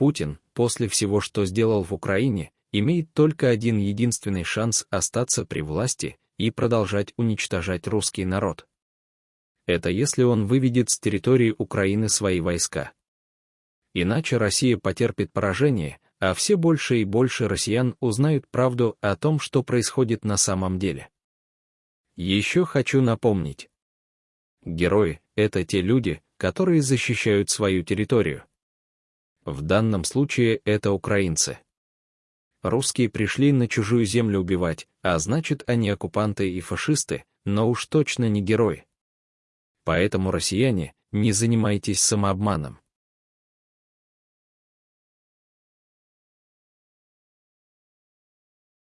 Путин, после всего, что сделал в Украине, имеет только один единственный шанс остаться при власти и продолжать уничтожать русский народ. Это если он выведет с территории Украины свои войска. Иначе Россия потерпит поражение, а все больше и больше россиян узнают правду о том, что происходит на самом деле. Еще хочу напомнить. Герои — это те люди, которые защищают свою территорию. В данном случае это украинцы. Русские пришли на чужую землю убивать, а значит, они оккупанты и фашисты, но уж точно не герои. Поэтому, россияне, не занимайтесь самообманом.